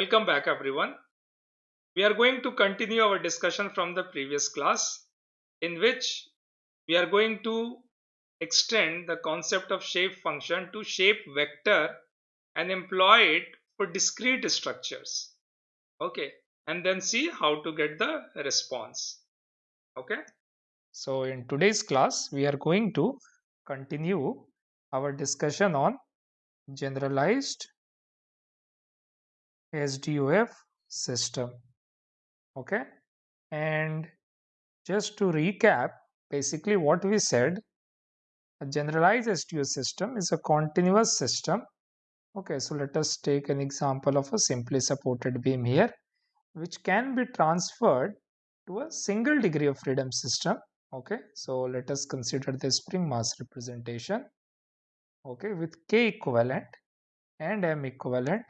Welcome back everyone. We are going to continue our discussion from the previous class in which we are going to extend the concept of shape function to shape vector and employ it for discrete structures. Okay, and then see how to get the response. Okay. So in today's class, we are going to continue our discussion on generalized SDOF system. Okay, and just to recap, basically what we said, a generalized SDOF system is a continuous system. Okay, so let us take an example of a simply supported beam here, which can be transferred to a single degree of freedom system. Okay, so let us consider the spring mass representation. Okay, with K equivalent and M equivalent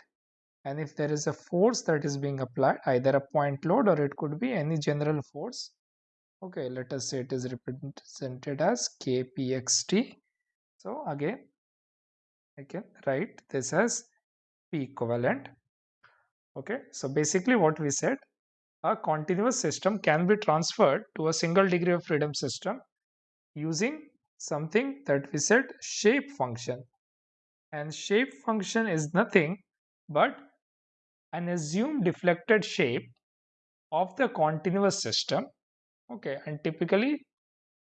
and if there is a force that is being applied either a point load or it could be any general force. Okay let us say it is represented as kpxt so again i can write this as p equivalent. Okay so basically what we said a continuous system can be transferred to a single degree of freedom system using something that we said shape function. And shape function is nothing but an assumed deflected shape of the continuous system okay and typically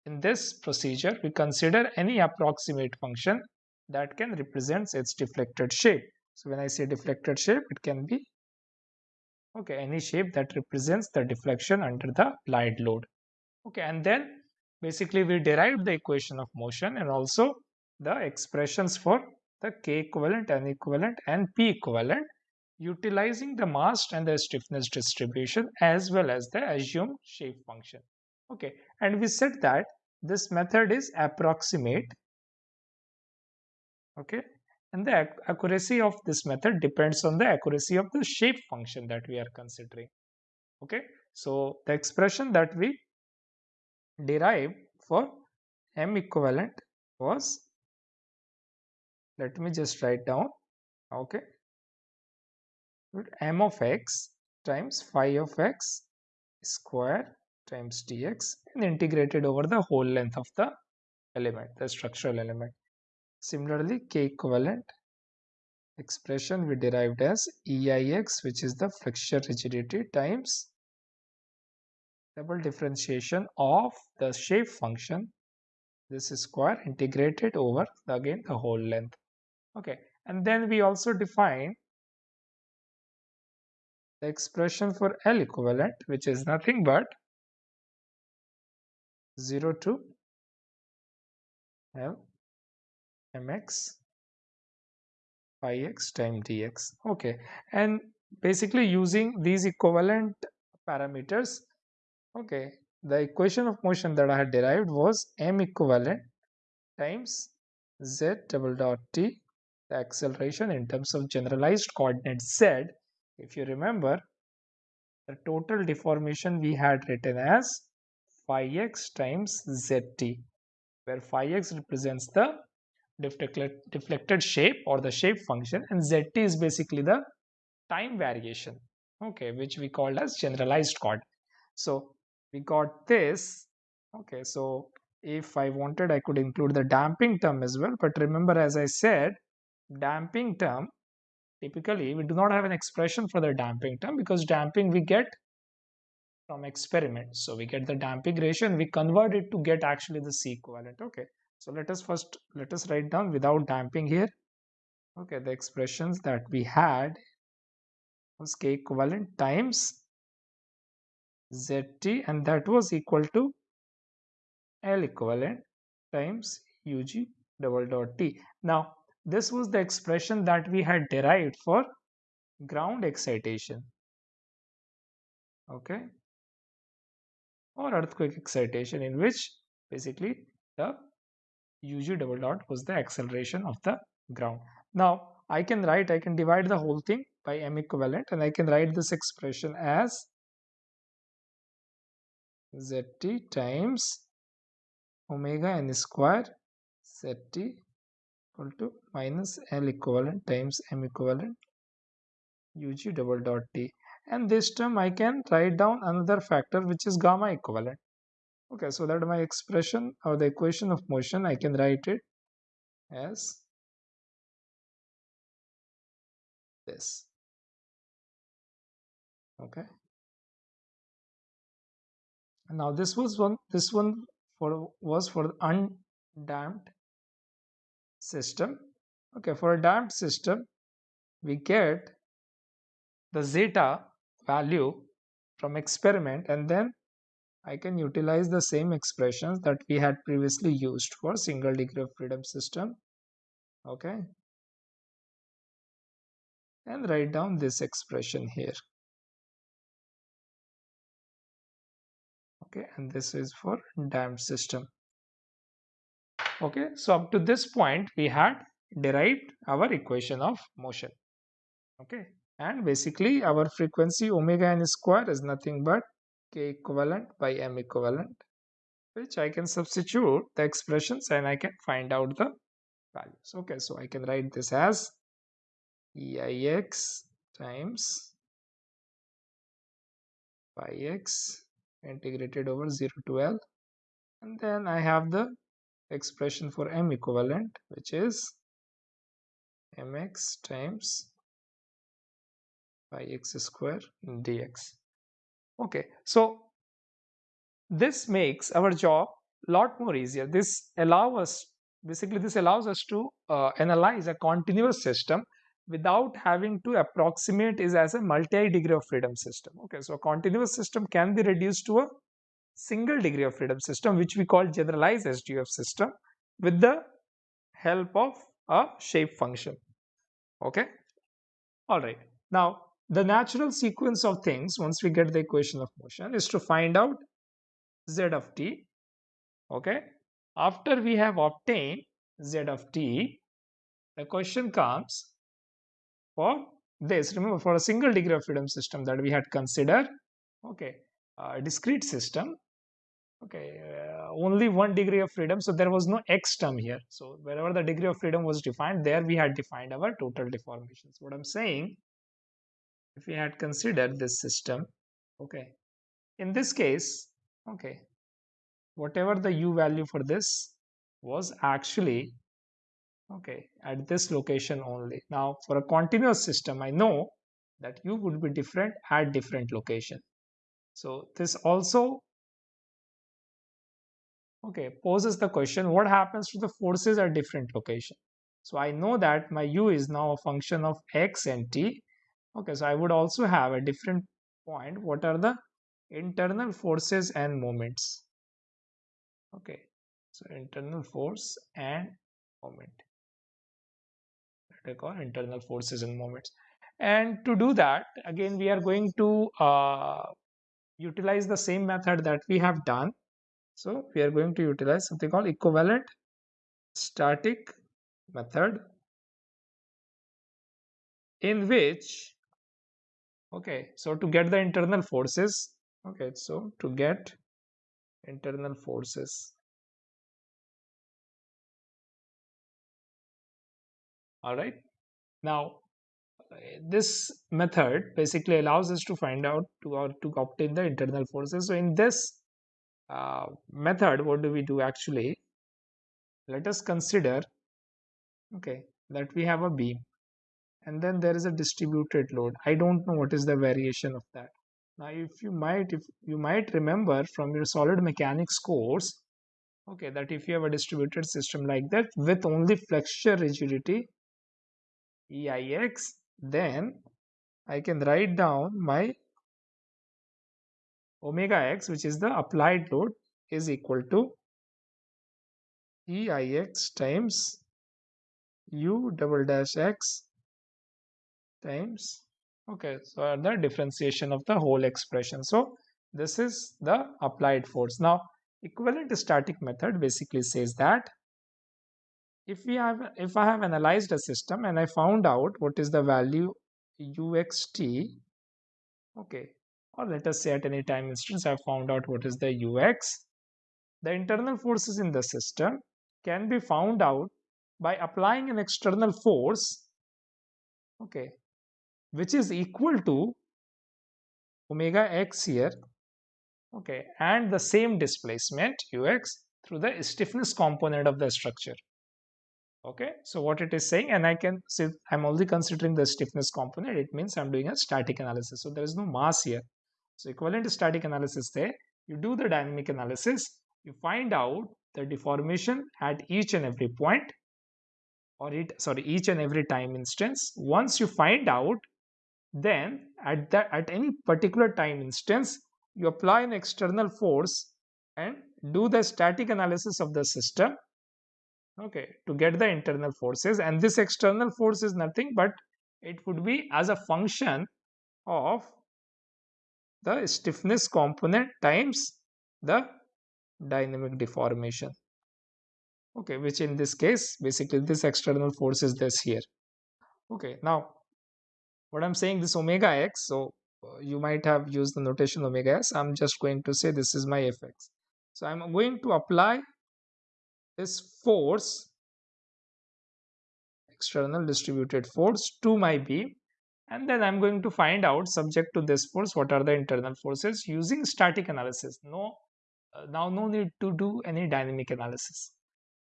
in this procedure we consider any approximate function that can represent its deflected shape. So when i say deflected shape it can be okay any shape that represents the deflection under the applied load. Okay and then basically we derived the equation of motion and also the expressions for the k equivalent n equivalent and p equivalent utilizing the mass and the stiffness distribution as well as the assumed shape function. Okay, and we said that this method is approximate. Okay, and the accuracy of this method depends on the accuracy of the shape function that we are considering. Okay, so the expression that we derived for m equivalent was let me just write down okay m of x times phi of x square times dx and integrated over the whole length of the element, the structural element. Similarly, k equivalent expression we derived as EIX which is the flexure rigidity times double differentiation of the shape function this is square integrated over again the whole length okay and then we also define the expression for L equivalent which is nothing but 0 to L mx x time dx okay. And basically using these equivalent parameters okay the equation of motion that I had derived was m equivalent times z double dot t the acceleration in terms of generalized coordinate z if you remember, the total deformation we had written as phi x times zt, where phi x represents the deflected, shape or the shape function and zt is basically the time variation, okay, which we called as generalized chord. So we got this, okay, so if I wanted I could include the damping term as well, but remember as I said, damping term typically we do not have an expression for the damping term because damping we get from experiment. So we get the damping ratio and we convert it to get actually the c equivalent. Okay. So let us first let us write down without damping here. Okay. The expressions that we had was k equivalent times zt and that was equal to l equivalent times ug double dot t. Now this was the expression that we had derived for ground excitation. Okay. Or earthquake excitation in which basically the UG double dot was the acceleration of the ground. Now I can write, I can divide the whole thing by M equivalent and I can write this expression as ZT times omega n square ZT equal to minus L equivalent times M equivalent ug double dot t. And this term I can write down another factor which is gamma equivalent. Okay so that my expression or the equation of motion I can write it as this. Okay. Now this was one this one for was for undamped system. Okay for a damped system we get the zeta value from experiment and then I can utilize the same expressions that we had previously used for single degree of freedom system. Okay. And write down this expression here. Okay and this is for damped system okay so up to this point we had derived our equation of motion. Okay and basically our frequency omega n square is nothing but k equivalent by m equivalent which I can substitute the expressions and I can find out the values. Okay so I can write this as EIX times pi x integrated over 0 to L and then I have the expression for m equivalent which is mx times pi x square dx. Okay so this makes our job lot more easier. This allow us basically this allows us to uh, analyze a continuous system without having to approximate is as a multi-degree of freedom system. Okay so a continuous system can be reduced to a single degree of freedom system which we call generalized SDF system with the help of a shape function. Okay? All right. Now the natural sequence of things once we get the equation of motion is to find out z of t. Okay? After we have obtained z of t the question comes for this. Remember for a single degree of freedom system that we had considered okay a discrete system okay uh, only one degree of freedom. So there was no x term here. So wherever the degree of freedom was defined there we had defined our total deformations what i'm saying if we had considered this system okay in this case okay whatever the u value for this was actually okay at this location only. Now for a continuous system i know that u would be different at different location. So this also okay poses the question what happens to the forces at different location? So i know that my u is now a function of x and t. Okay so i would also have a different point. What are the internal forces and moments? Okay so internal force and moment. That I call internal forces and moments? And to do that again we are going to uh, utilize the same method that we have done so we are going to utilize something called equivalent static method in which okay so to get the internal forces okay so to get internal forces all right. Now this method basically allows us to find out to or to obtain the internal forces. So in this uh, method what do we do actually? Let us consider okay that we have a beam and then there is a distributed load. I don't know what is the variation of that. Now if you might if you might remember from your solid mechanics course okay that if you have a distributed system like that with only flexure rigidity EIX then I can write down my omega x which is the applied load is equal to EIX times U double dash x times okay so the differentiation of the whole expression. So this is the applied force. Now equivalent static method basically says that if we have if I have analyzed a system and I found out what is the value uxt okay or let us say at any time instance I have found out what is the ux the internal forces in the system can be found out by applying an external force okay which is equal to omega x here okay and the same displacement ux through the stiffness component of the structure. Okay so what it is saying and i can say i'm only considering the stiffness component it means i'm doing a static analysis. So there is no mass here so equivalent static analysis there. You do the dynamic analysis. You find out the deformation at each and every point or it sorry each and every time instance. Once you find out then at that at any particular time instance you apply an external force and do the static analysis of the system okay to get the internal forces. And this external force is nothing but it would be as a function of the stiffness component times the dynamic deformation. Okay which in this case basically this external force is this here. Okay now what i'm saying this omega x so uh, you might have used the notation omega s. I'm just going to say this is my fx so i'm going to apply this force external distributed force to my beam and then I'm going to find out subject to this force what are the internal forces using static analysis. No uh, now no need to do any dynamic analysis.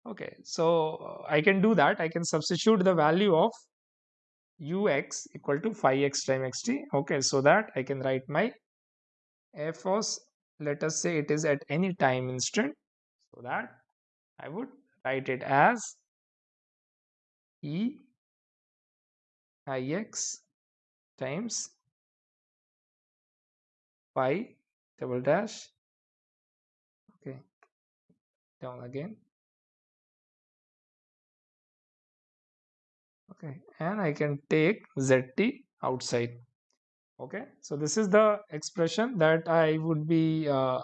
Okay so uh, I can do that. I can substitute the value of ux equal to phi x times xt. Okay so that I can write my force let us say it is at any time instant. So that I would write it as E ix times pi double dash. Okay. Down again. Okay. And I can take zt outside. Okay. So this is the expression that I would be uh,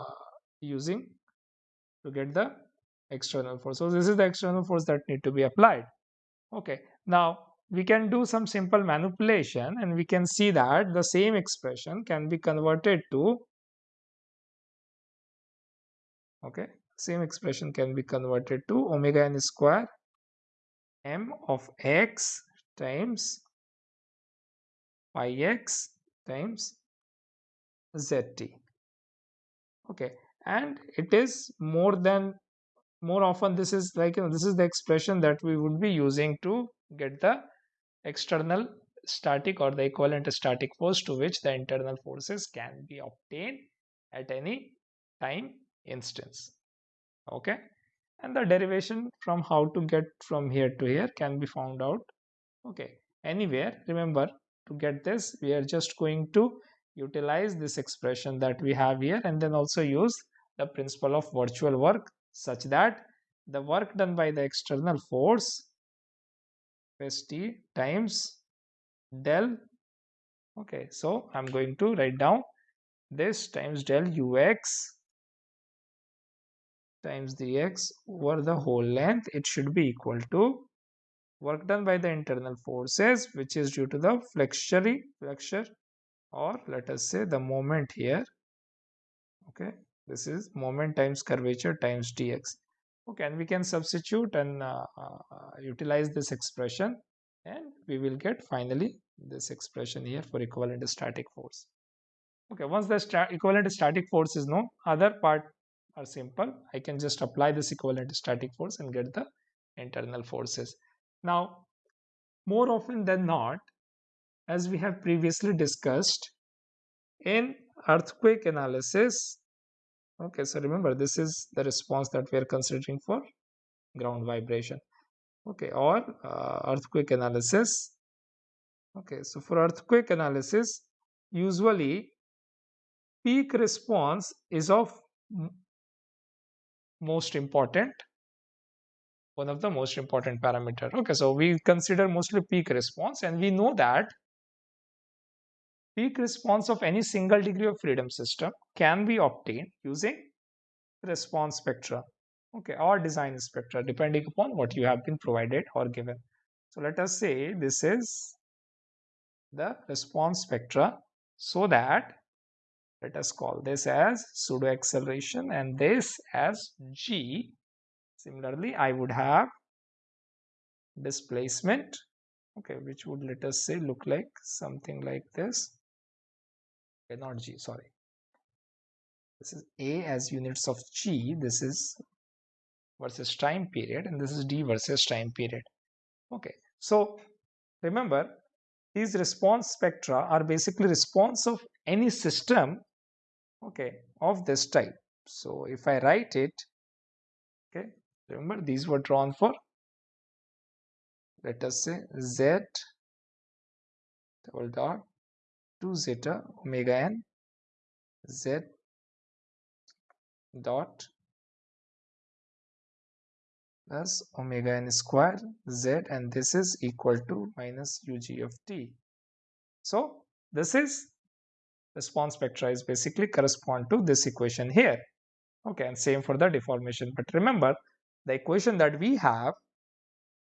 using to get the external force. So this is the external force that need to be applied. Okay, now we can do some simple manipulation and we can see that the same expression can be converted to okay same expression can be converted to omega n square m of x times phi x times zt. Okay and it is more than more often this is like you know, this is the expression that we would be using to get the external static or the equivalent static force to which the internal forces can be obtained at any time instance. Okay? And the derivation from how to get from here to here can be found out. Okay? Anywhere remember to get this we are just going to utilize this expression that we have here and then also use the principle of virtual work such that the work done by the external force St times del okay so I'm going to write down this times del ux times dx over the whole length. It should be equal to work done by the internal forces which is due to the flexure flexure or let us say the moment here okay. This is moment times curvature times dx okay and we can substitute and uh, uh, utilize this expression and we will get finally this expression here for equivalent static force. Okay once the sta equivalent static force is known other part are simple. I can just apply this equivalent static force and get the internal forces. Now more often than not as we have previously discussed in earthquake analysis okay so remember this is the response that we are considering for ground vibration. Okay or uh, earthquake analysis. Okay so for earthquake analysis usually peak response is of most important one of the most important parameter. Okay so we consider mostly peak response and we know that peak response of any single degree of freedom system can be obtained using response spectra okay or design spectra depending upon what you have been provided or given. So let us say this is the response spectra so that let us call this as pseudo acceleration and this as g. Similarly i would have displacement okay which would let us say look like something like this okay not g sorry. This is a as units of g this is versus time period and this is d versus time period. Okay so remember these response spectra are basically response of any system okay of this type. So if i write it okay remember these were drawn for let us say z double dot 2 zeta omega n z dot plus omega n square z and this is equal to minus ug of t. So this is response spectra is basically correspond to this equation here. Okay and same for the deformation. But remember the equation that we have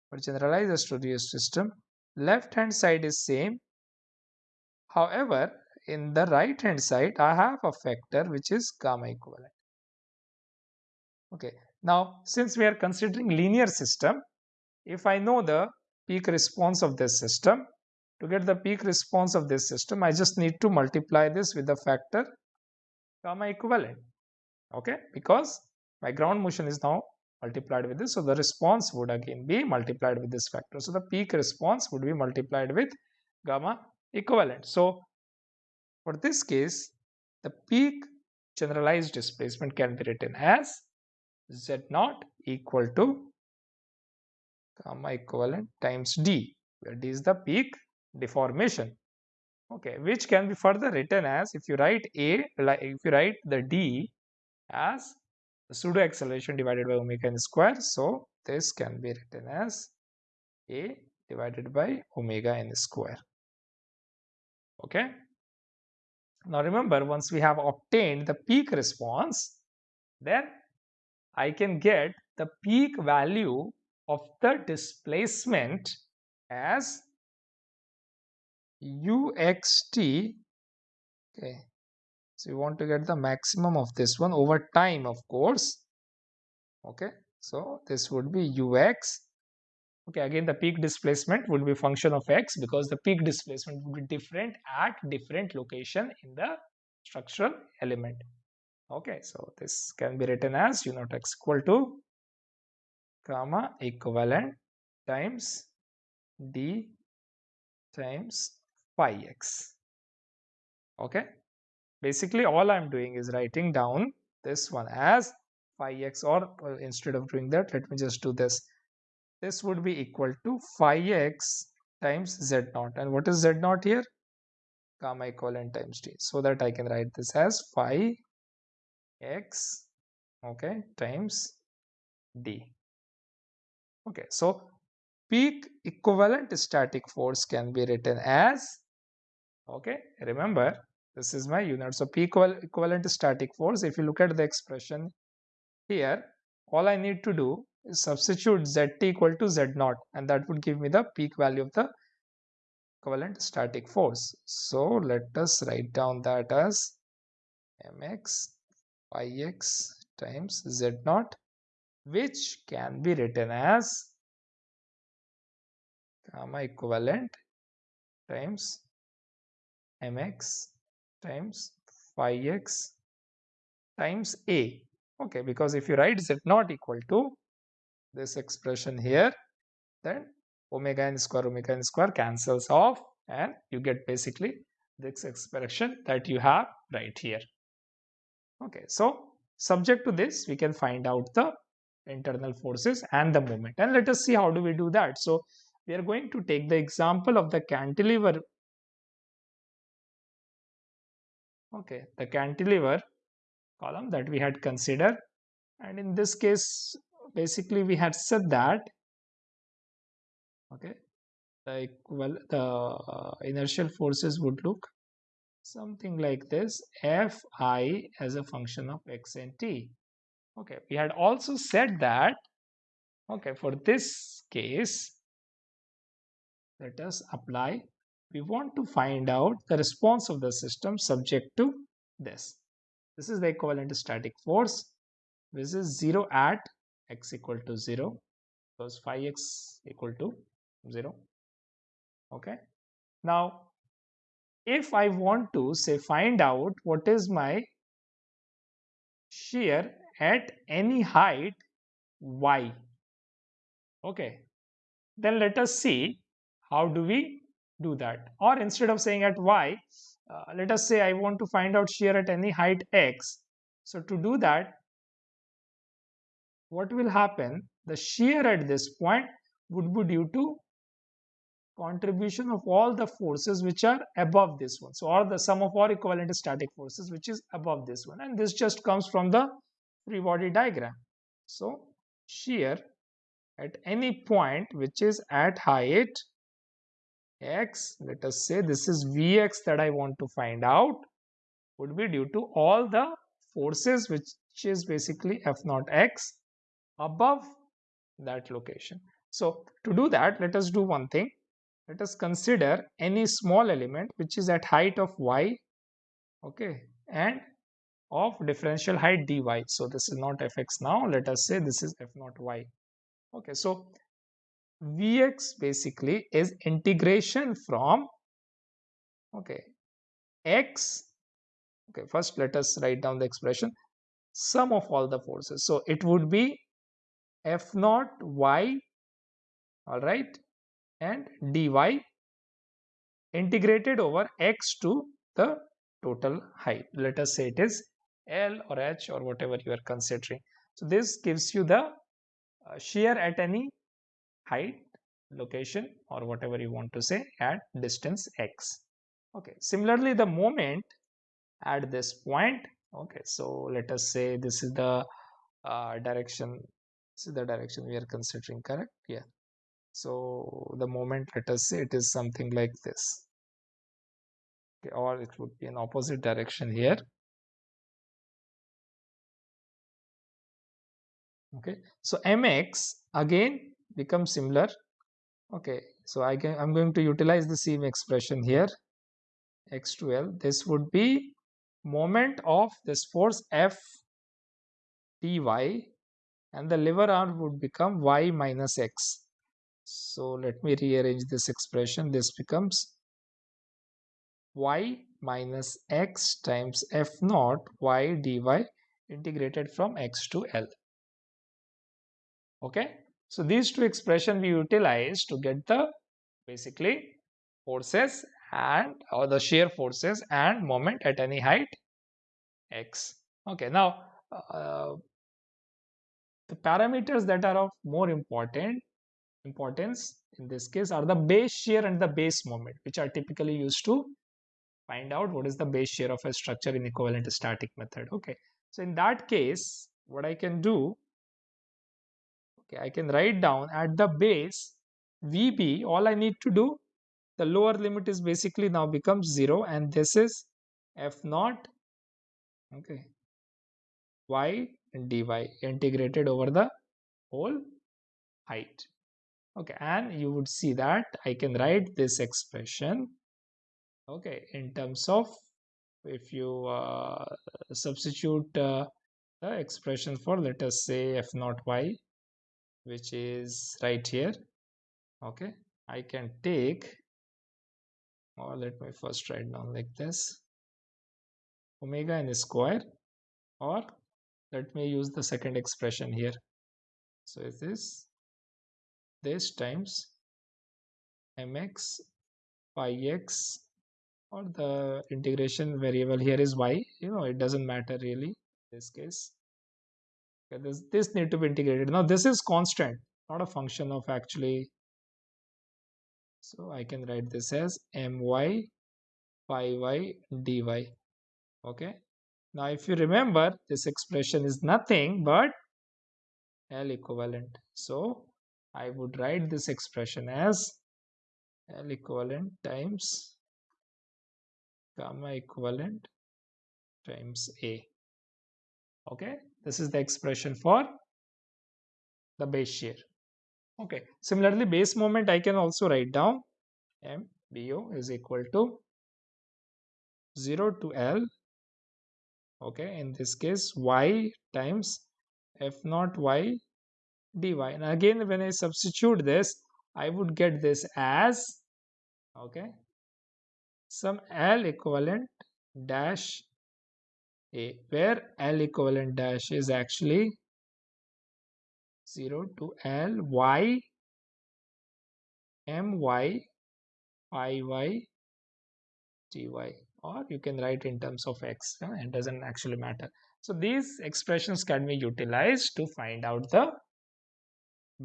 for generalized SDOF system left hand side is same however in the right hand side I have a factor which is gamma equivalent. Okay now since we are considering linear system if I know the peak response of this system to get the peak response of this system I just need to multiply this with the factor gamma equivalent. Okay because my ground motion is now multiplied with this so the response would again be multiplied with this factor. So the peak response would be multiplied with gamma equivalent. So for this case the peak generalized displacement can be written as z naught equal to gamma equivalent times d where d is the peak deformation. Okay which can be further written as if you write a if you write the d as the pseudo acceleration divided by omega n square so this can be written as a divided by omega n square okay? Now remember once we have obtained the peak response then I can get the peak value of the displacement as uxt. Okay. So you want to get the maximum of this one over time of course. Okay? So this would be ux okay again the peak displacement would be function of x because the peak displacement would be different at different location in the structural element. Okay so this can be written as u naught x equal to gamma equivalent times d times phi x. Okay basically all i'm doing is writing down this one as phi x or uh, instead of doing that let me just do this this would be equal to phi x times z naught. And what is z naught here? Gamma equivalent times d so that i can write this as phi x okay times d. Okay so peak equivalent static force can be written as okay remember this is my unit. So peak equivalent static force if you look at the expression here all i need to do substitute zt equal to z naught and that would give me the peak value of the equivalent static force. So let us write down that as mx phi x times z naught which can be written as gamma equivalent times mx times phi x times a. Okay because if you write z naught equal to this expression here then omega n square omega n square cancels off and you get basically this expression that you have right here. Okay so subject to this we can find out the internal forces and the moment. And let us see how do we do that. So we are going to take the example of the cantilever. Okay the cantilever column that we had considered. And in this case basically we had said that okay like well the uh, inertial forces would look something like this fi as a function of x and t. Okay we had also said that okay for this case let us apply. We want to find out the response of the system subject to this. This is the equivalent static force. This is 0 at x equal to 0 because phi x equal to 0 okay. Now if I want to say find out what is my shear at any height y. Okay. Then let us see how do we do that. Or instead of saying at y uh, let us say I want to find out shear at any height x. So to do that what will happen the shear at this point would be due to contribution of all the forces which are above this one. So, or the sum of all equivalent static forces which is above this one and this just comes from the free body diagram. So, shear at any point which is at height x, let us say this is Vx that I want to find out would be due to all the forces which is basically F naught x above that location. So, to do that let us do one thing. Let us consider any small element which is at height of y okay and of differential height dy. So this is not fx now. Let us say this is f naught y. Okay so vx basically is integration from okay x okay first let us write down the expression sum of all the forces. So it would be f naught y all right and dy integrated over x to the total height. Let us say it is L or H or whatever you are considering. So this gives you the uh, shear at any height, location or whatever you want to say at distance x. Okay. Similarly, the moment at this point. Okay. So let us say this is the uh, direction. Is the direction we are considering. Correct? Yeah. So the moment, let us say it is something like this. Okay, or it would be an opposite direction here. Okay, so mx again becomes similar. Okay, so I can I'm going to utilize the same expression here. x to L. This would be moment of this force F dy and the lever arm would become y minus x so let me rearrange this expression. This becomes y minus x times f naught y dy integrated from x to L. Okay. So these two expressions we utilize to get the basically forces and or the shear forces and moment at any height x. Okay. Now uh, the parameters that are of more important importance in this case are the base shear and the base moment which are typically used to find out what is the base shear of a structure in equivalent static method. Okay. So in that case what i can do okay i can write down at the base vb all i need to do the lower limit is basically now becomes 0 and this is f naught okay. Y dy integrated over the whole height. Okay and you would see that I can write this expression okay in terms of if you uh, substitute uh, the expression for let us say f naught y which is right here okay I can take or let me first write down like this omega n square or let me use the second expression here. So it is this this times mx pi x or the integration variable here is y. You know it doesn't matter really in this case. Okay, this this need to be integrated. Now this is constant not a function of actually. So i can write this as my pi y dy. Okay now if you remember this expression is nothing but l equivalent so I would write this expression as L equivalent times gamma equivalent times A. Okay, this is the expression for the base shear. Okay, similarly, base moment I can also write down M BO is equal to 0 to L. Okay, in this case, y times F naught y dy. And again when I substitute this I would get this as okay some L equivalent dash A where L equivalent dash is actually 0 to L Y M Y I Y T Y or you can write in terms of X uh, it doesn't actually matter. So these expressions can be utilized to find out the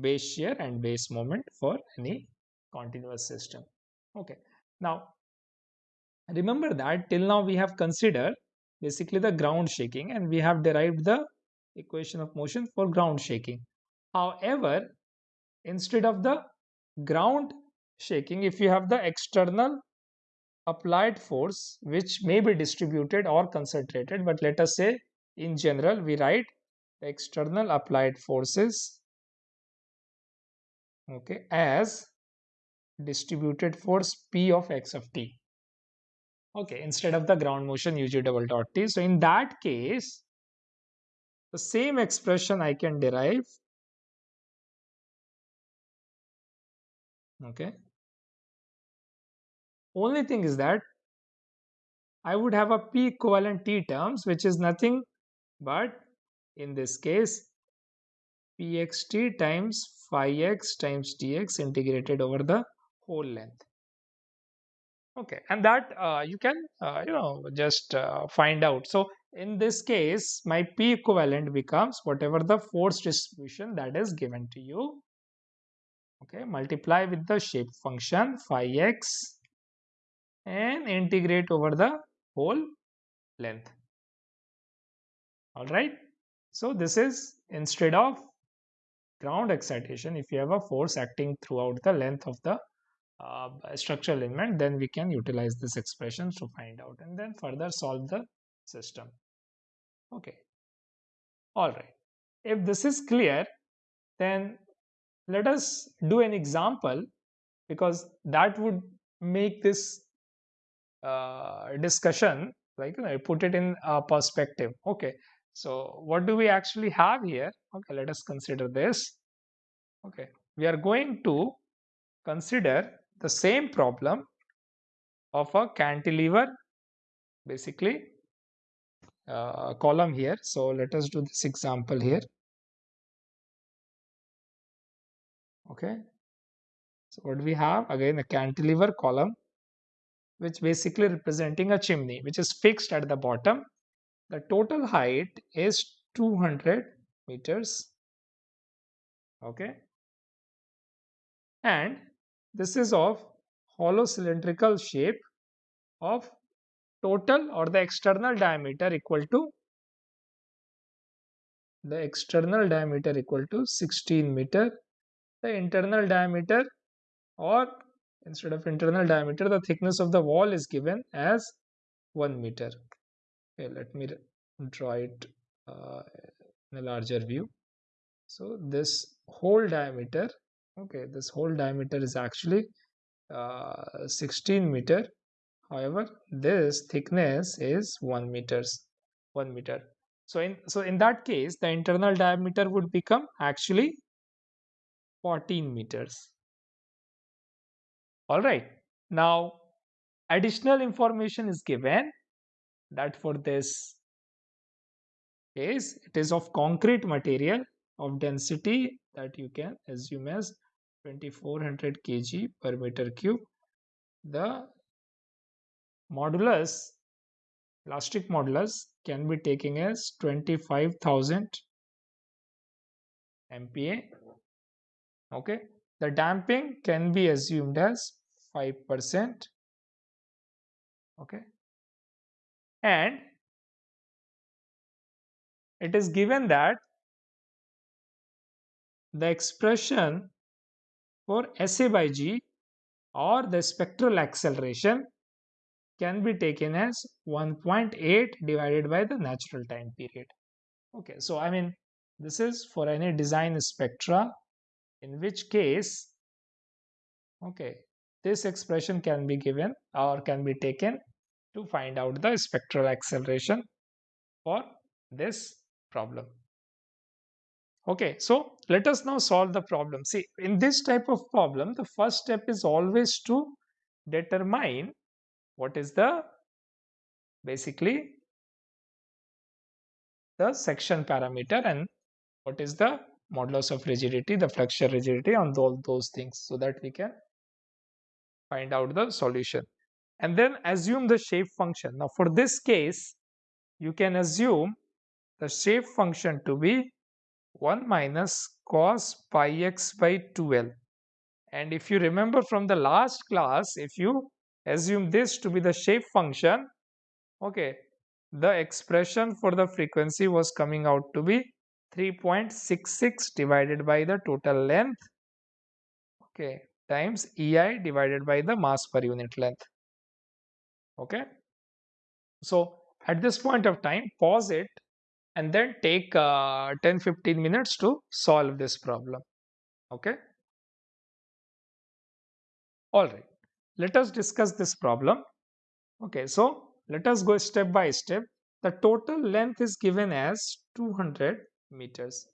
base shear and base moment for any continuous system. Okay. Now remember that till now we have considered basically the ground shaking and we have derived the equation of motion for ground shaking. However instead of the ground shaking if you have the external applied force which may be distributed or concentrated but let us say in general we write the external applied forces okay as distributed force p of x of t okay instead of the ground motion ug double dot t. So in that case the same expression i can derive okay only thing is that I would have a P equivalent T terms which is nothing but in this case pxt times phi x times dx integrated over the whole length. Okay and that uh, you can uh, you know just uh, find out. So in this case my p equivalent becomes whatever the force distribution that is given to you. Okay multiply with the shape function phi x and integrate over the whole length. All right so this is instead of ground excitation if you have a force acting throughout the length of the uh, structural element then we can utilize this expression to find out and then further solve the system. Okay. All right if this is clear then let us do an example because that would make this uh, discussion like you know, put it in a perspective. Okay so what do we actually have here? Okay let us consider this. Okay we are going to consider the same problem of a cantilever basically uh, column here. So let us do this example here. Okay so what do we have? Again a cantilever column which basically representing a chimney which is fixed at the bottom. The total height is 200 meters. Okay. And this is of hollow cylindrical shape of total or the external diameter equal to the external diameter equal to 16 meter. The internal diameter or instead of internal diameter the thickness of the wall is given as 1 meter. Okay let me draw it uh, in a larger view. So this whole diameter okay this whole diameter is actually uh, 16 meter. However this thickness is 1 meters 1 meter. So in so in that case the internal diameter would become actually 14 meters all right. Now additional information is given that for this case it is of concrete material of density that you can assume as 2400 kg per meter cube. The modulus elastic modulus can be taken as 25000 MPa okay. The damping can be assumed as 5% okay and it is given that the expression for SA by G or the spectral acceleration can be taken as 1.8 divided by the natural time period. Okay, so I mean, this is for any design spectra, in which case, okay, this expression can be given or can be taken to find out the spectral acceleration for this problem. Okay, so let us now solve the problem. See, in this type of problem, the first step is always to determine what is the basically the section parameter and what is the modulus of rigidity, the flexure rigidity on all those things so that we can find out the solution. And then assume the shape function. Now for this case, you can assume the shape function to be 1 minus cos pi x by 2l. And if you remember from the last class, if you assume this to be the shape function, okay, the expression for the frequency was coming out to be 3.66 divided by the total length okay times ei divided by the mass per unit length okay so at this point of time pause it and then take uh, 10 15 minutes to solve this problem okay all right let us discuss this problem okay so let us go step by step. The total length is given as 200 meters.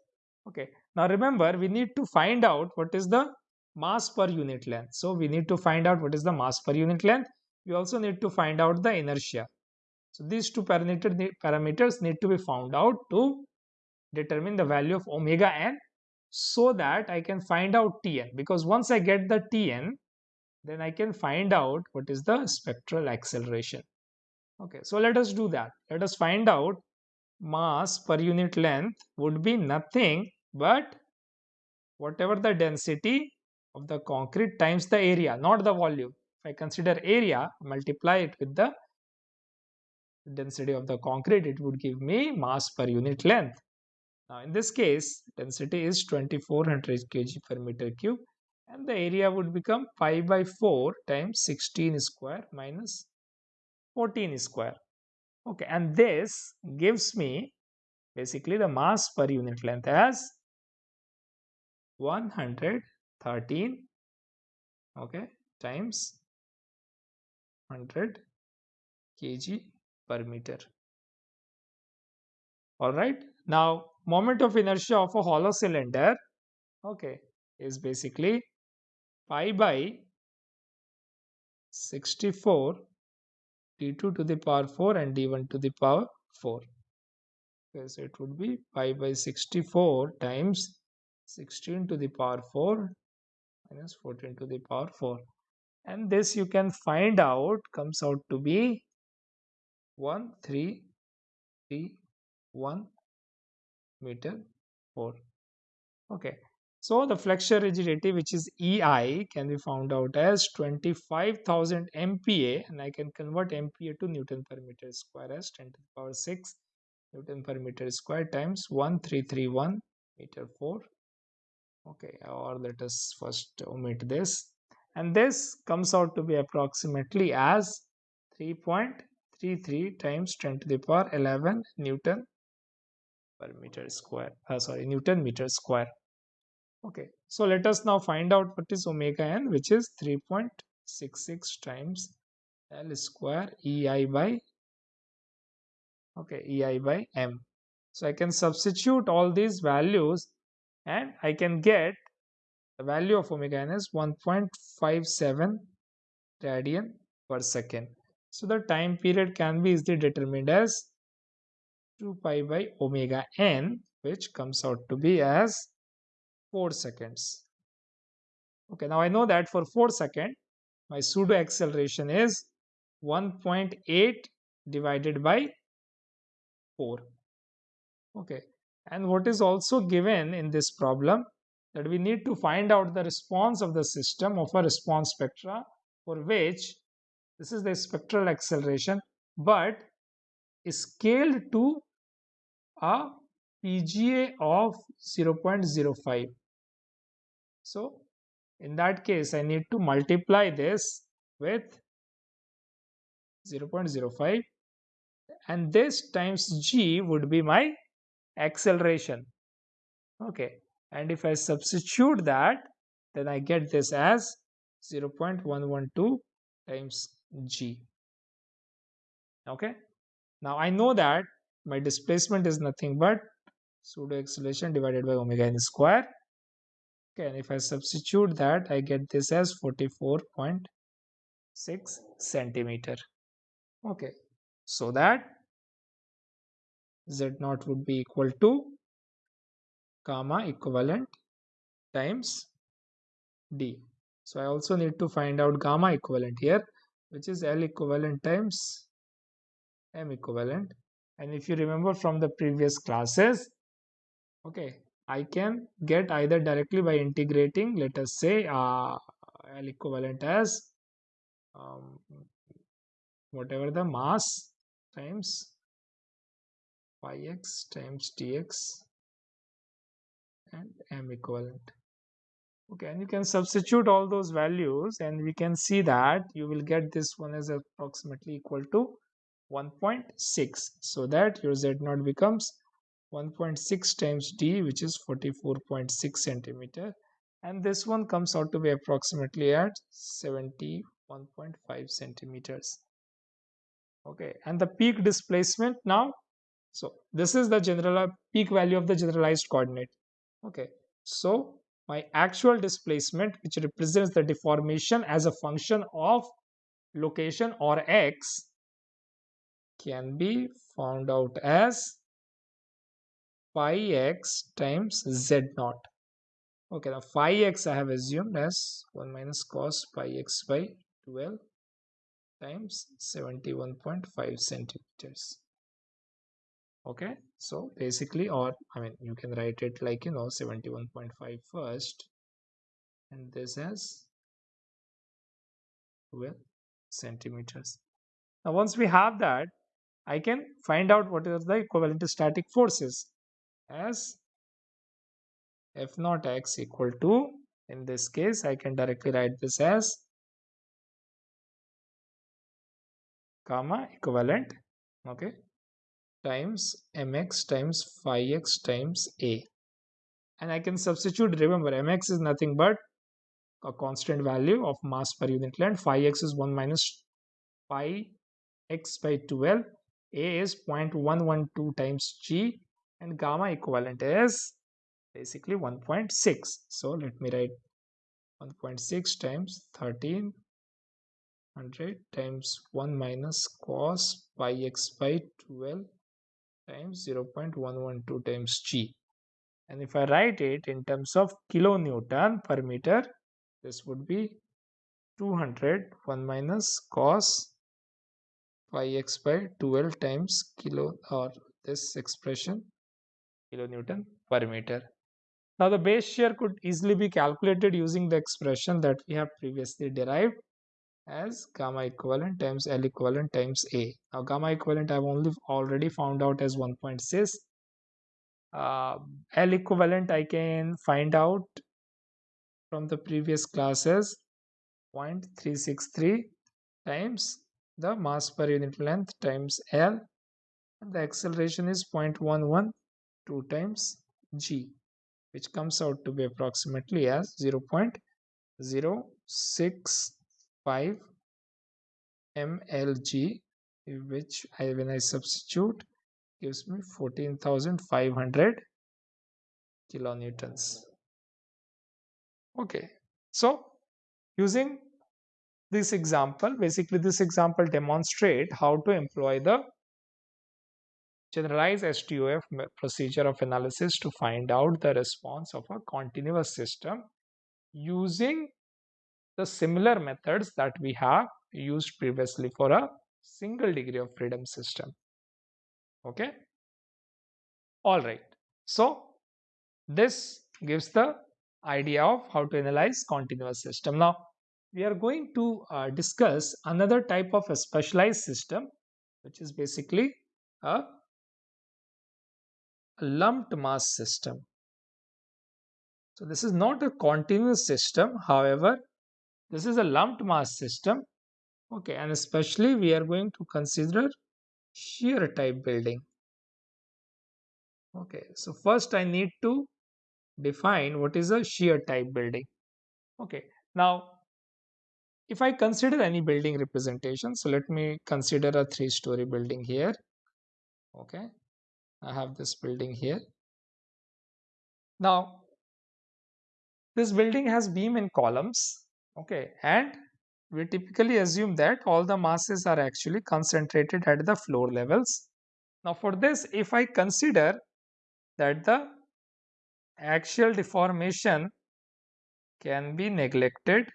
Okay. Now remember, we need to find out what is the mass per unit length. So we need to find out what is the mass per unit length. We also need to find out the inertia. So these two parameter, parameters need to be found out to determine the value of omega n so that I can find out Tn because once I get the Tn then I can find out what is the spectral acceleration. Okay, so let us do that. Let us find out mass per unit length would be nothing but whatever the density of the concrete times the area, not the volume. If I consider area, multiply it with the density of the concrete, it would give me mass per unit length. Now in this case, density is 2400 kg per meter cube and the area would become 5 by 4 times 16 square minus 14 square. Okay, and this gives me basically the mass per unit length as 113 okay times 100 kg per meter all right now moment of inertia of a hollow cylinder okay is basically pi by 64 d2 to the power 4 and d1 to the power 4. Okay, so it would be pi by 64 times 16 to the power 4 minus 14 to the power 4 and this you can find out comes out to be 1 3 3 1 meter 4 okay. So the flexure rigidity, which is EI, can be found out as 25,000 MPa, and I can convert MPa to Newton per meter square as 10 to the power 6 Newton per meter square times 1331 meter 4. Okay, or let us first omit this. And this comes out to be approximately as 3.33 times 10 to the power 11 Newton per meter square. Uh, sorry, Newton meter square. Okay, so let us now find out what is omega n, which is 3.66 times L square EI by okay EI by M. So I can substitute all these values and I can get the value of omega n is 1.57 radian per second. So the time period can be easily determined as 2 pi by omega n which comes out to be as 4 seconds. Okay, now I know that for 4 seconds, my pseudo acceleration is 1.8 divided by 4. Okay, and what is also given in this problem that we need to find out the response of the system of a response spectra for which this is the spectral acceleration but is scaled to a PGA of 0.05. So in that case, I need to multiply this with 0.05 and this times g would be my acceleration. Okay, and if I substitute that, then I get this as 0.112 times g. Okay, now I know that my displacement is nothing but pseudo acceleration divided by omega n square. Okay. And if i substitute that i get this as 44.6 centimeter. Okay. So that z naught would be equal to gamma equivalent times d. So i also need to find out gamma equivalent here which is l equivalent times m equivalent. And if you remember from the previous classes okay i can get either directly by integrating let us say uh, l equivalent as um, whatever the mass times phi x times dx and m equivalent okay and you can substitute all those values and we can see that you will get this one as approximately equal to 1.6 so that your z naught becomes 1.6 times d which is 44.6 centimeter. And this one comes out to be approximately at 71.5 centimeters. Okay and the peak displacement now so this is the general peak value of the generalized coordinate. Okay. So my actual displacement which represents the deformation as a function of location or x can be found out as phi x times z naught. Okay now phi x i have assumed as 1 minus cos pi x by 12 times 71.5 centimeters okay so basically or i mean you can write it like you know 71.5 first. And this as 12 centimeters. Now once we have that i can find out what is the equivalent static forces as f naught x equal to in this case i can directly write this as gamma equivalent okay times mx times phi x times a. And I can substitute remember mx is nothing but a constant value of mass per unit length. phi x is 1 minus phi x by 12 a is 0.112 times g. And gamma equivalent is basically 1.6 so let me write 1.6 times 1300 times 1 minus cos pi x by 12 times 0.112 times g. And if I write it in terms of kilonewton per meter this would be 200 1 minus cos pi x by 12 times kilo or this expression kilonewton per meter. Now the base shear could easily be calculated using the expression that we have previously derived as gamma equivalent times L equivalent times A. Now gamma equivalent I've only already found out as 1.6. Uh, L equivalent I can find out from the previous classes 0.363 times the mass per unit length times L and the acceleration is 0.112 times G which comes out to be approximately as 0.065 5 mlg which I when I substitute gives me 14,500 kilonewtons. Okay so using this example basically this example demonstrate how to employ the generalized SDOF procedure of analysis to find out the response of a continuous system using the similar methods that we have used previously for a single degree of freedom system. Okay. All right. So this gives the idea of how to analyze continuous system. Now we are going to uh, discuss another type of a specialized system which is basically a, a lumped mass system. So this is not a continuous system. However, this is a lumped mass system. Okay, and especially we are going to consider shear type building. Okay, so first I need to define what is a shear type building. Okay, now if I consider any building representation, so let me consider a three story building here. Okay, I have this building here. Now, this building has beam and columns okay and we typically assume that all the masses are actually concentrated at the floor levels. Now for this, if I consider that the axial deformation can be neglected,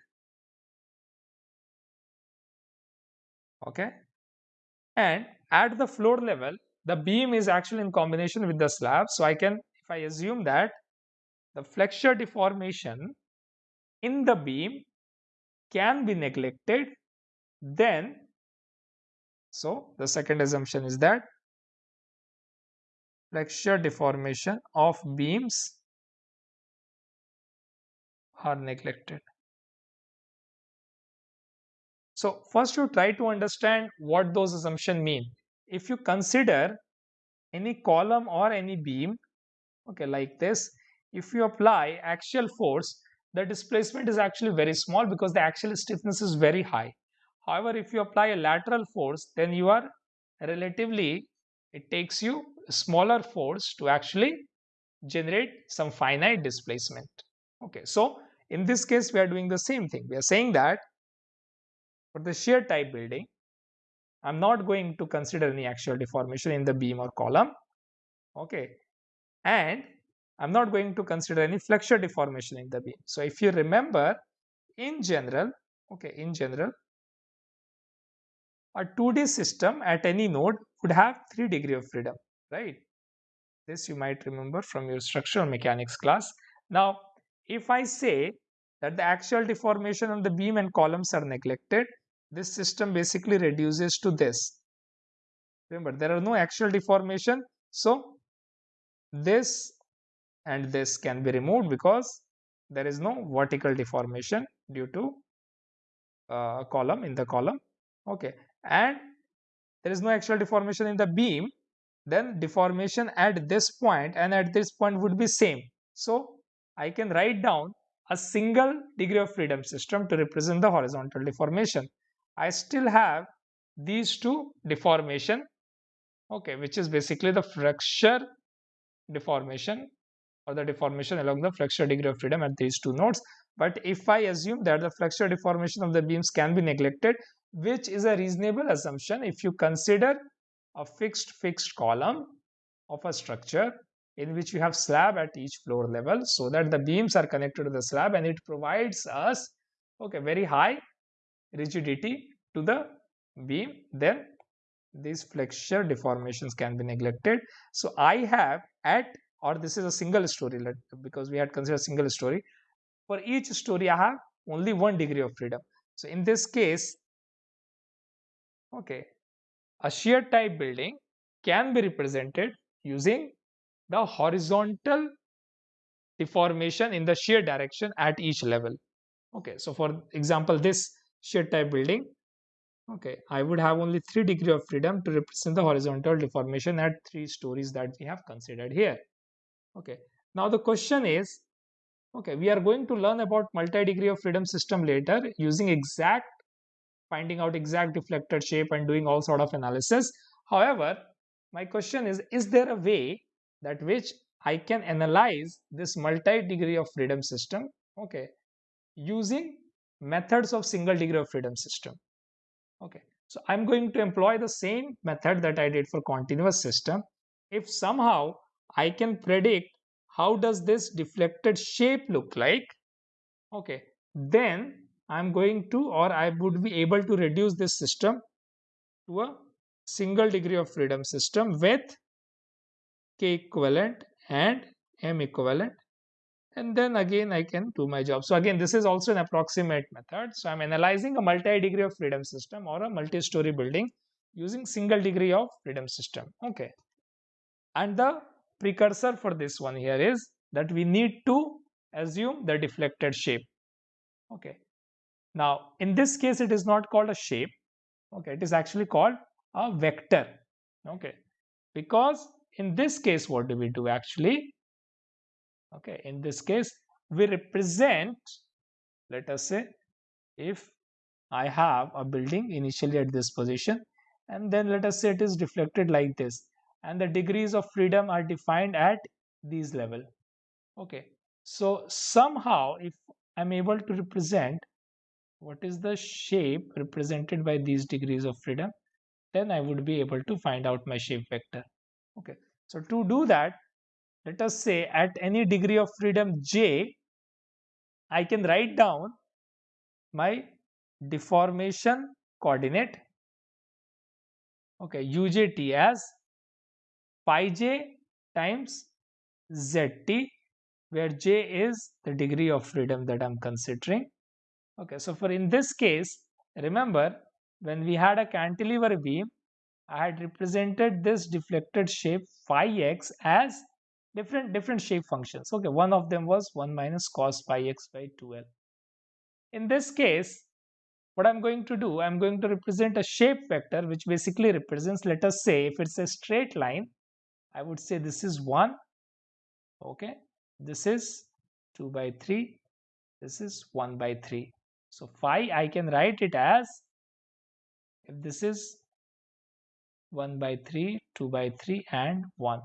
okay, and at the floor level, the beam is actually in combination with the slab. So I can, if I assume that the flexure deformation in the beam can be neglected, then, so the second assumption is that flexure deformation of beams are neglected. So first you try to understand what those assumptions mean. If you consider any column or any beam, okay, like this, if you apply axial force, the displacement is actually very small because the axial stiffness is very high. However, if you apply a lateral force, then you are relatively, it takes you a smaller force to actually generate some finite displacement. Okay, so in this case, we are doing the same thing. We are saying that for the shear type building, I'm not going to consider any axial deformation in the beam or column. Okay. And I'm not going to consider any flexure deformation in the beam. So if you remember, in general, okay, in general, a 2D system at any node would have 3 degree of freedom, right? This you might remember from your structural mechanics class. Now, if I say that the axial deformation on the beam and columns are neglected, this system basically reduces to this. Remember, there are no axial deformation. So, this and this can be removed because there is no vertical deformation due to uh, column in the column. Okay. And there is no axial deformation in the beam. Then deformation at this point and at this point would be same. So, I can write down a single degree of freedom system to represent the horizontal deformation. I still have these two deformation, okay, which is basically the flexure deformation or the deformation along the flexure degree of freedom at these two nodes. But if I assume that the flexure deformation of the beams can be neglected, which is a reasonable assumption if you consider a fixed fixed column of a structure in which you have slab at each floor level so that the beams are connected to the slab and it provides us okay very high rigidity to the beam then these flexure deformations can be neglected so i have at or this is a single story because we had considered a single story. For each story i have only one degree of freedom. So in this case okay a shear type building can be represented using the horizontal deformation in the shear direction at each level. Okay so for example this shear type building okay i would have only three degree of freedom to represent the horizontal deformation at three stories that we have considered here okay now the question is okay we are going to learn about multi degree of freedom system later using exact finding out exact deflected shape and doing all sort of analysis however my question is is there a way that which i can analyze this multi degree of freedom system okay using methods of single degree of freedom system. Okay, so I'm going to employ the same method that I did for continuous system. If somehow I can predict how does this deflected shape look like, okay, then I'm going to or I would be able to reduce this system to a single degree of freedom system with k equivalent and m equivalent and then again I can do my job. So again, this is also an approximate method. So I'm analyzing a multi-degree of freedom system or a multi-story building using single degree of freedom system. Okay. And the precursor for this one here is that we need to assume the deflected shape. Okay. Now, in this case, it is not called a shape. Okay. It is actually called a vector. Okay. Because in this case, what do we do actually? okay in this case we represent let us say if I have a building initially at this position and then let us say it is deflected like this and the degrees of freedom are defined at these level. Okay so somehow if I'm able to represent what is the shape represented by these degrees of freedom then I would be able to find out my shape vector. Okay so to do that let us say at any degree of freedom j I can write down my deformation coordinate okay ujt as phi j times zt where j is the degree of freedom that I'm considering. Okay so for in this case remember when we had a cantilever beam I had represented this deflected shape phi x as different different shape functions. Okay one of them was 1 minus cos pi x by 2l in this case what I'm going to do, I'm going to represent a shape vector which basically represents, let us say, if it's a straight line, I would say this is 1, okay, this is 2 by 3, this is 1 by 3. So phi, I can write it as, if this is 1 by 3, 2 by 3 and 1,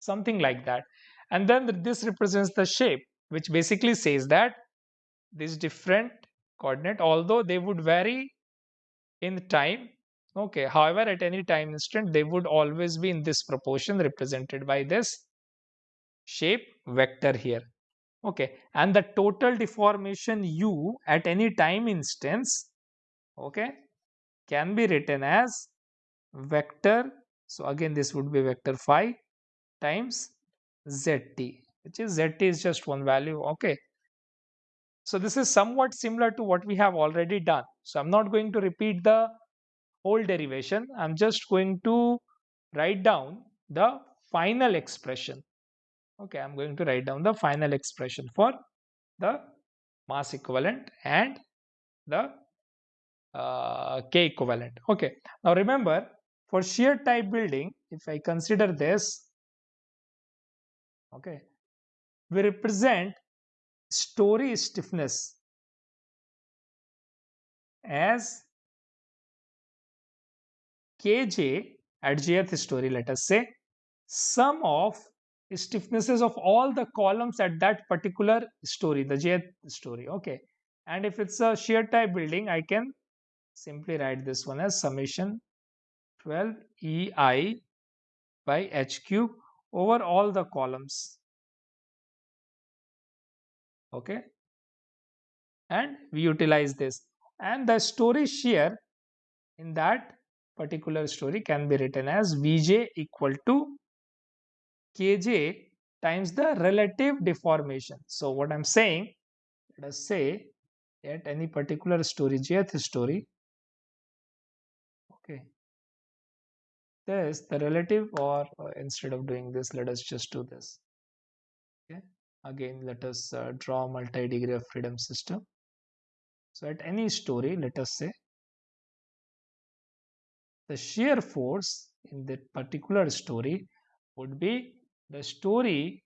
something like that. And then this represents the shape, which basically says that these different coordinate although they would vary in time okay however at any time instant they would always be in this proportion represented by this shape vector here okay and the total deformation u at any time instance okay can be written as vector so again this would be vector phi times zt which is zt is just one value okay so this is somewhat similar to what we have already done. So I'm not going to repeat the whole derivation. I'm just going to write down the final expression. Okay, I'm going to write down the final expression for the mass equivalent and the uh, K equivalent. Okay, now remember for shear type building, if I consider this, okay, we represent story stiffness as kj at jth story let us say sum of stiffnesses of all the columns at that particular story the jth story okay. And if it's a shear type building i can simply write this one as summation 12 ei by h cube over all the columns okay. And we utilize this. And the story shear in that particular story can be written as vj equal to kj times the relative deformation. So what i'm saying let us say at any particular story jth story okay this the relative or uh, instead of doing this let us just do this. Okay again let us uh, draw multi-degree of freedom system. So at any story let us say the shear force in that particular story would be the story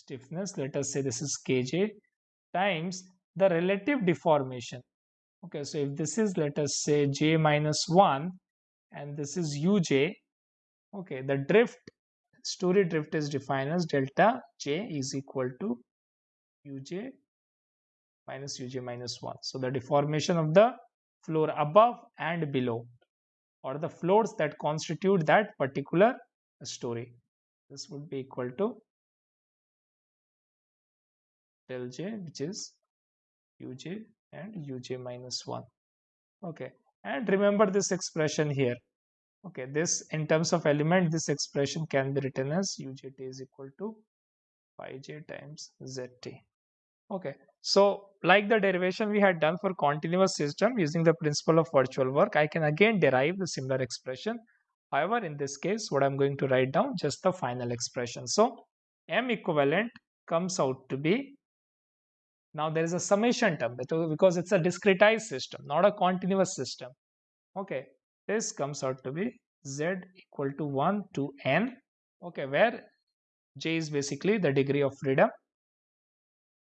stiffness let us say this is kj times the relative deformation okay so if this is let us say j minus 1 and this is uj okay the drift story drift is defined as delta j is equal to uj minus uj minus 1. So the deformation of the floor above and below or the floors that constitute that particular story. This would be equal to del j which is uj and uj minus 1. Okay and remember this expression here okay this in terms of element this expression can be written as ujt is equal to phi j times zt okay. So like the derivation we had done for continuous system using the principle of virtual work i can again derive the similar expression. However in this case what i'm going to write down just the final expression. So m equivalent comes out to be now there is a summation term because it's a discretized system not a continuous system. Okay. This comes out to be z equal to 1 to n. Okay. Where j is basically the degree of freedom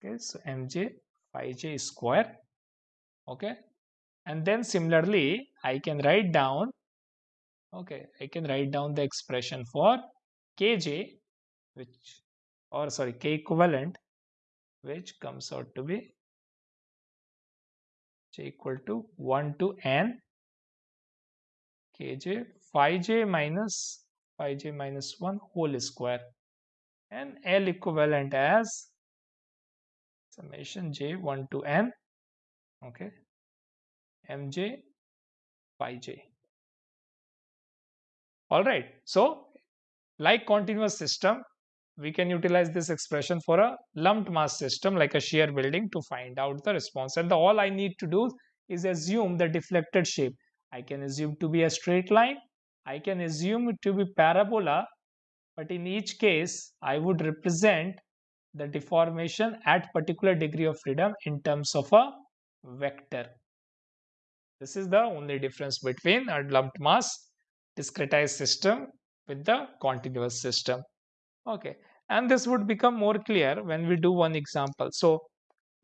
okay so mj phi j square okay? And then similarly i can write down okay i can write down the expression for kj which or sorry k equivalent which comes out to be j equal to 1 to n kj phi j minus phi j minus 1 whole square. And L equivalent as summation j 1 to n okay? Mj phi j. All right so like continuous system we can utilize this expression for a lumped mass system like a shear building to find out the response. And the, all I need to do is assume the deflected shape. I can assume to be a straight line, I can assume it to be parabola but in each case I would represent the deformation at particular degree of freedom in terms of a vector. This is the only difference between a lumped mass discretized system with the continuous system. Okay and this would become more clear when we do one example. So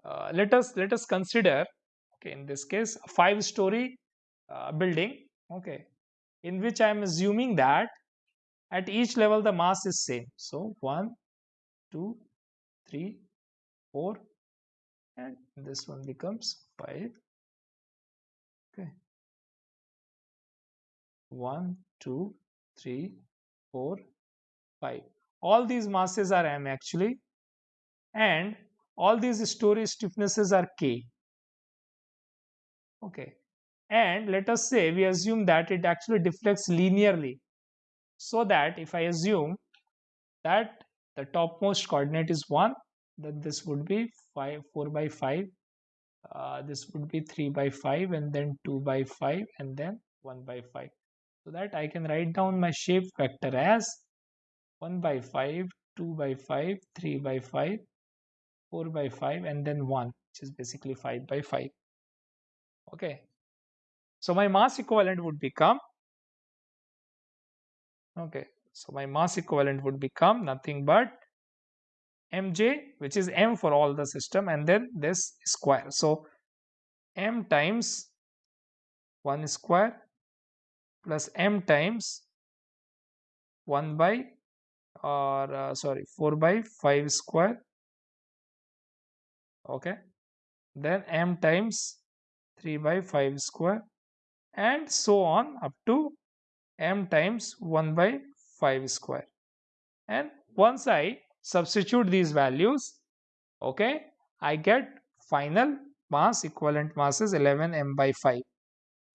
uh, let us let us consider okay in this case a five story uh, building okay in which i am assuming that at each level the mass is same. So one two three four and this one becomes five. Okay. One two three four five. All these masses are m actually. And all these story stiffnesses are k. Okay. And let us say we assume that it actually deflects linearly. So that if i assume that the topmost coordinate is 1 then this would be 5 4 by 5 uh, this would be 3 by 5 and then 2 by 5 and then 1 by 5 so that I can write down my shape vector as 1 by 5, 2 by 5, 3 by 5, 4 by 5 and then 1 which is basically 5 by 5. Okay. So my mass equivalent would become okay. So my mass equivalent would become nothing but mj which is m for all the system and then this square. So m times 1 square plus m times 1 by or uh, sorry 4 by 5 square okay then m times 3 by 5 square and so on up to m times 1 by 5 square. And once I substitute these values okay I get final mass equivalent mass is 11 m by 5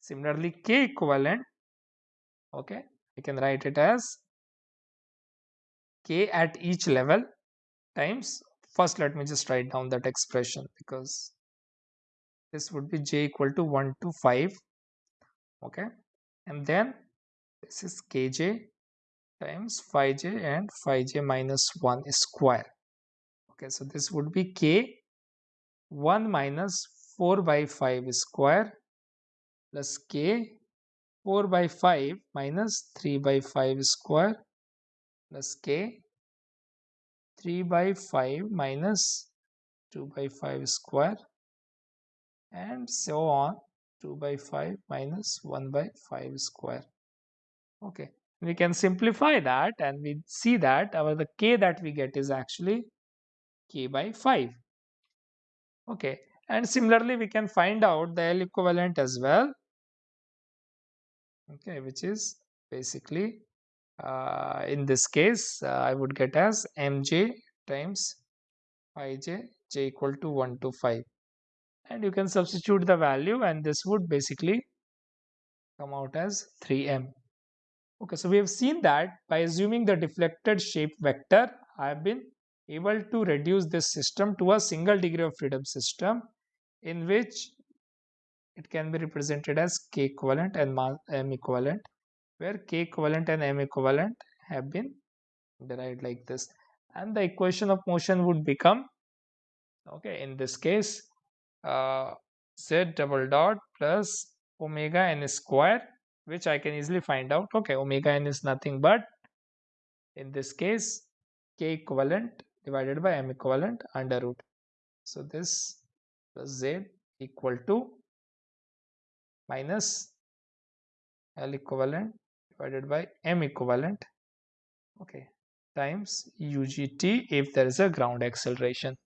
similarly k equivalent okay I can write it as k at each level times first let me just write down that expression because this would be j equal to 1 to 5 okay and then this is kj times phi j and phi j minus 1 square. Okay so this would be k. 1 minus 4 by 5 square plus k. 4 by 5 minus 3 by 5 square plus k. 3 by 5 minus 2 by 5 square and so on. 2 by 5 minus 1 by 5 square. Okay we can simplify that and we see that our the k that we get is actually k by 5 okay and similarly we can find out the L equivalent as well. Okay which is basically uh, in this case uh, I would get as mj times phi j j equal to 1 to 5 and you can substitute the value and this would basically come out as 3m okay so we have seen that by assuming the deflected shape vector I have been able to reduce this system to a single degree of freedom system in which it can be represented as k equivalent and m equivalent where k equivalent and m equivalent have been derived like this. And the equation of motion would become okay in this case uh, z double dot plus omega n square which I can easily find out. Okay omega n is nothing but in this case k equivalent divided by m equivalent under root. So this plus z equal to minus L equivalent divided by m equivalent okay times ugt if there is a ground acceleration.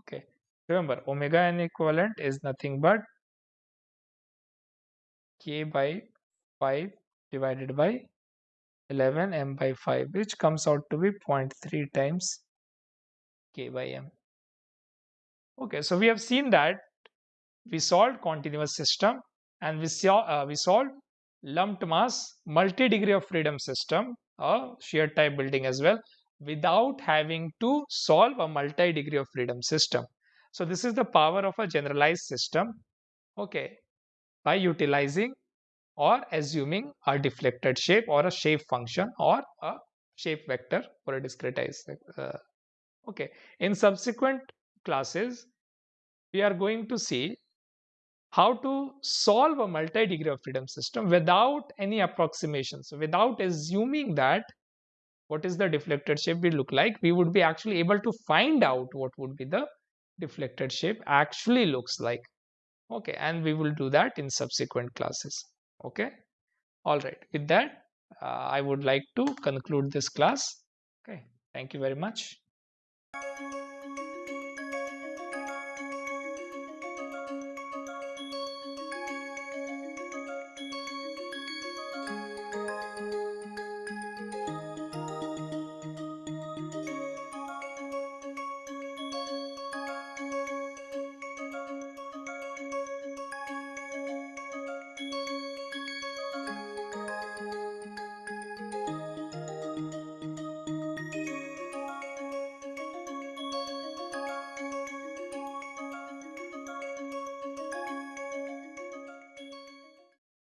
Okay Remember, omega n equivalent is nothing but k by 5 divided by 11 m by 5 which comes out to be 0.3 times k by m. Okay, so we have seen that we solved continuous system and we saw uh, we solved lumped mass multi-degree of freedom system a shear type building as well without having to solve a multi-degree of freedom system. So this is the power of a generalized system okay by utilizing or assuming a deflected shape or a shape function or a shape vector for a discretized uh, okay. In subsequent classes we are going to see how to solve a multi-degree of freedom system without any approximations without assuming that what is the deflected shape will look like. We would be actually able to find out what would be the deflected shape actually looks like okay and we will do that in subsequent classes. Okay? All right. With that uh, i would like to conclude this class. Okay. Thank you very much